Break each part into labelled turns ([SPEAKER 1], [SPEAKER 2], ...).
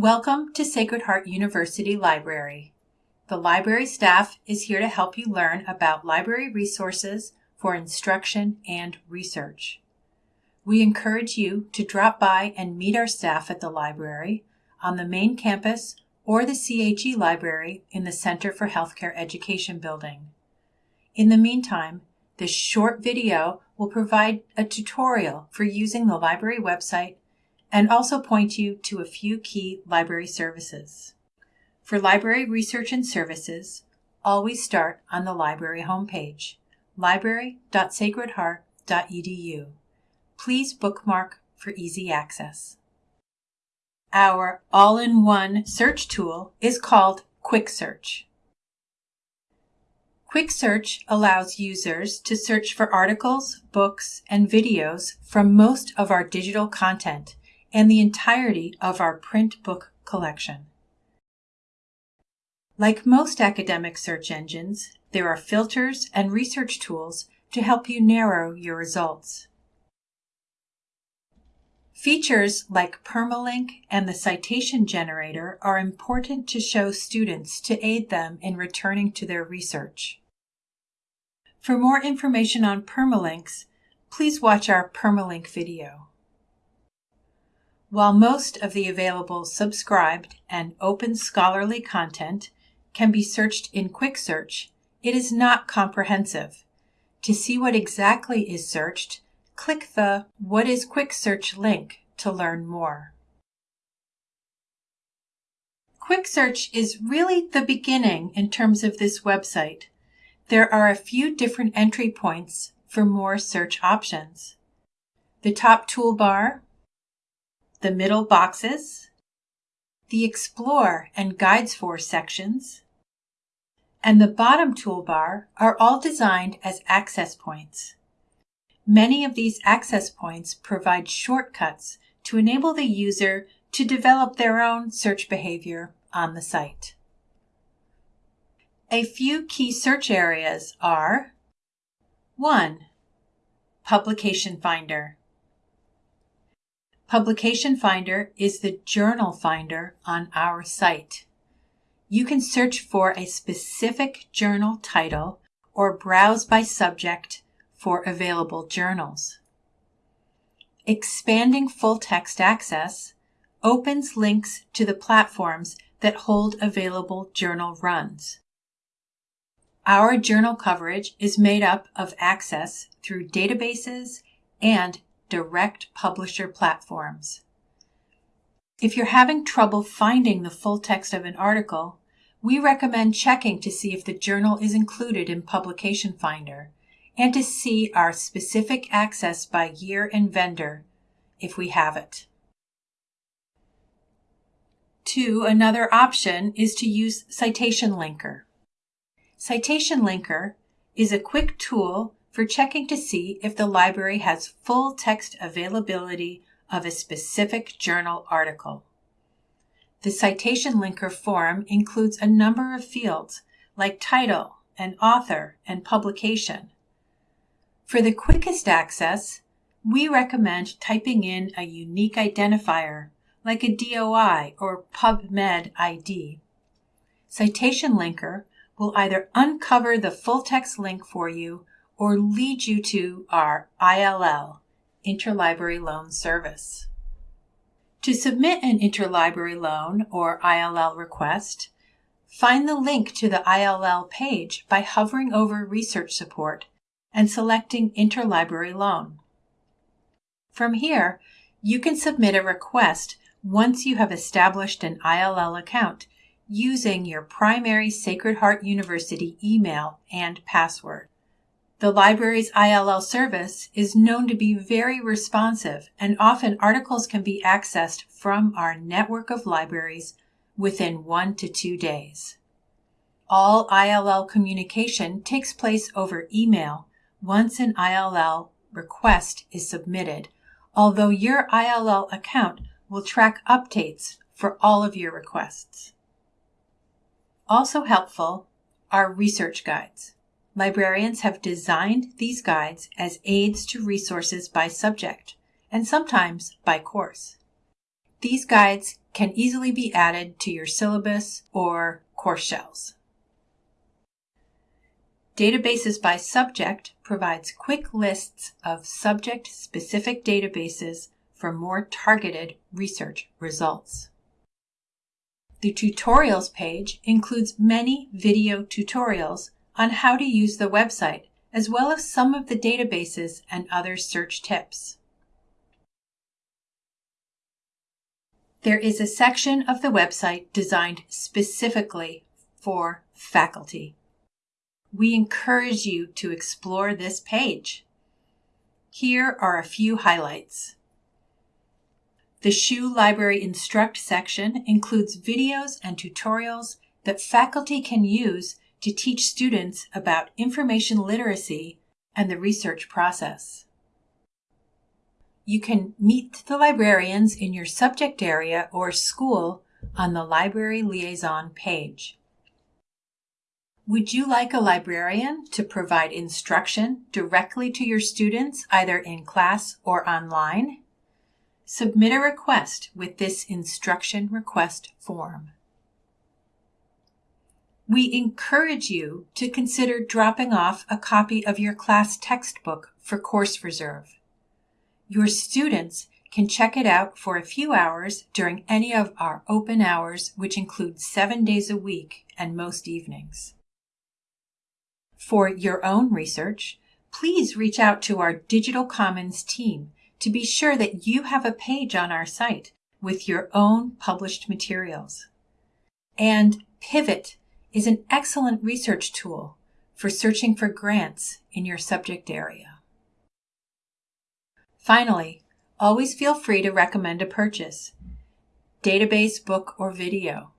[SPEAKER 1] Welcome to Sacred Heart University Library. The library staff is here to help you learn about library resources for instruction and research. We encourage you to drop by and meet our staff at the library on the main campus or the CHE library in the Center for Healthcare Education building. In the meantime, this short video will provide a tutorial for using the library website and also point you to a few key library services. For library research and services, always start on the library homepage, library.sacredheart.edu. Please bookmark for easy access. Our all-in-one search tool is called Quick Search. Quick Search allows users to search for articles, books, and videos from most of our digital content and the entirety of our print book collection. Like most academic search engines, there are filters and research tools to help you narrow your results. Features like permalink and the citation generator are important to show students to aid them in returning to their research. For more information on permalinks, please watch our permalink video. While most of the available subscribed and open scholarly content can be searched in Quick Search, it is not comprehensive. To see what exactly is searched, click the What is Quick Search link to learn more. Quick Search is really the beginning in terms of this website. There are a few different entry points for more search options. The top toolbar the middle boxes, the Explore and Guides for sections, and the bottom toolbar are all designed as access points. Many of these access points provide shortcuts to enable the user to develop their own search behavior on the site. A few key search areas are 1. Publication Finder. Publication Finder is the journal finder on our site. You can search for a specific journal title or browse by subject for available journals. Expanding full text access opens links to the platforms that hold available journal runs. Our journal coverage is made up of access through databases and direct publisher platforms. If you're having trouble finding the full text of an article, we recommend checking to see if the journal is included in Publication Finder and to see our specific access by year and vendor if we have it. Two, another option is to use Citation Linker. Citation Linker is a quick tool for checking to see if the library has full text availability of a specific journal article. The citation linker form includes a number of fields like title and author and publication. For the quickest access, we recommend typing in a unique identifier like a DOI or PubMed ID. Citation Linker will either uncover the full text link for you or lead you to our ILL, Interlibrary Loan Service. To submit an interlibrary loan or ILL request, find the link to the ILL page by hovering over Research Support and selecting Interlibrary Loan. From here, you can submit a request once you have established an ILL account using your primary Sacred Heart University email and password. The library's ILL service is known to be very responsive, and often articles can be accessed from our network of libraries within one to two days. All ILL communication takes place over email once an ILL request is submitted, although your ILL account will track updates for all of your requests. Also helpful are research guides. Librarians have designed these guides as aids to resources by subject and sometimes by course. These guides can easily be added to your syllabus or course shells. Databases by Subject provides quick lists of subject-specific databases for more targeted research results. The Tutorials page includes many video tutorials on how to use the website, as well as some of the databases and other search tips. There is a section of the website designed specifically for faculty. We encourage you to explore this page. Here are a few highlights. The SHU Library Instruct section includes videos and tutorials that faculty can use to teach students about information literacy and the research process. You can meet the librarians in your subject area or school on the Library Liaison page. Would you like a librarian to provide instruction directly to your students either in class or online? Submit a request with this instruction request form. We encourage you to consider dropping off a copy of your class textbook for course reserve. Your students can check it out for a few hours during any of our open hours, which include seven days a week and most evenings. For your own research, please reach out to our Digital Commons team to be sure that you have a page on our site with your own published materials. And Pivot is an excellent research tool for searching for grants in your subject area. Finally, always feel free to recommend a purchase, database, book, or video.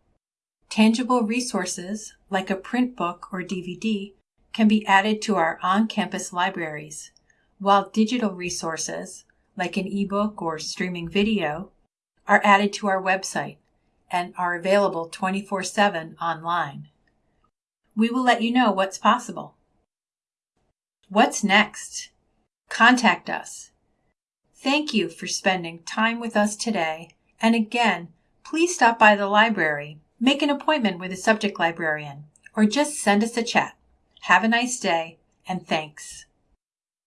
[SPEAKER 1] Tangible resources like a print book or DVD can be added to our on-campus libraries, while digital resources like an ebook or streaming video are added to our website and are available 24-7 online. We will let you know what's possible. What's next? Contact us. Thank you for spending time with us today. And again, please stop by the library, make an appointment with a subject librarian, or just send us a chat. Have a nice day, and thanks.